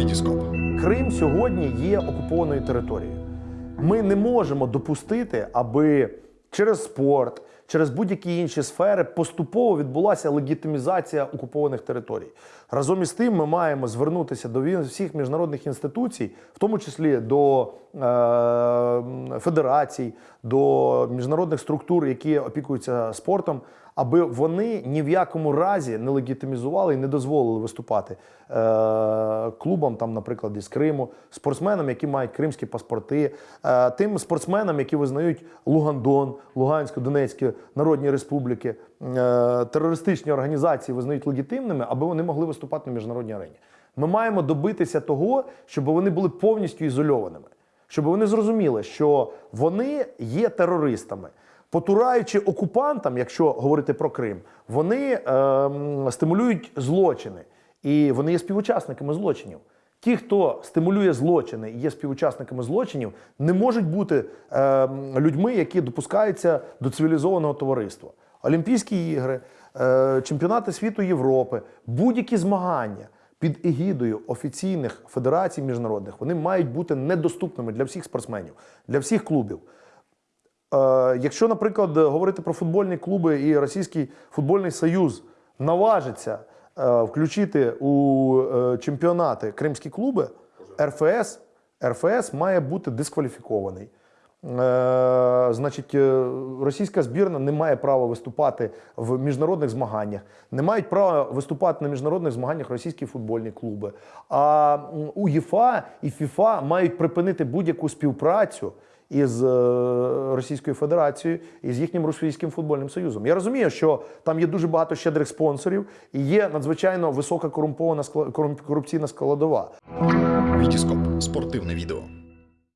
Вітіскоп. Крим сьогодні є окупованою територією. Ми не можемо допустити, аби через спорт, через будь-які інші сфери поступово відбулася легітимізація окупованих територій. Разом із тим, ми маємо звернутися до всіх міжнародних інституцій, в тому числі до е, федерацій, до міжнародних структур, які опікуються спортом, аби вони ні в якому разі не легітимізували і не дозволили виступати е, клубам, там, наприклад, із Криму, спортсменам, які мають кримські паспорти, е, тим спортсменам, які визнають Лугандон, Луганську, Донецьку народні республіки, е, терористичні організації визнають легітимними, аби вони могли виступати на міжнародній арені. Ми маємо добитися того, щоб вони були повністю ізольованими, щоб вони зрозуміли, що вони є терористами. Потураючи окупантам, якщо говорити про Крим, вони ем, стимулюють злочини і вони є співучасниками злочинів. Ті, хто стимулює злочини і є співучасниками злочинів, не можуть бути ем, людьми, які допускаються до цивілізованого товариства. Олімпійські ігри, е, чемпіонати світу Європи, будь-які змагання під егідою офіційних федерацій міжнародних вони мають бути недоступними для всіх спортсменів, для всіх клубів. Е, якщо, наприклад, говорити про футбольні клуби і Російський футбольний союз наважиться е, включити у е, чемпіонати кримські клуби, РФС, РФС має бути дискваліфікований. Е, значить, е, російська збірна не має права виступати в міжнародних змаганнях, не мають права виступати на міжнародних змаганнях російські футбольні клуби. А УЄФА і ФІФА мають припинити будь-яку співпрацю із е, Російською Федерацією і з їхнім російським футбольним союзом. Я розумію, що там є дуже багато щедрих спонсорів і є надзвичайно висока корумпована корупційна складова. Вітіскоп. Спортивне відео.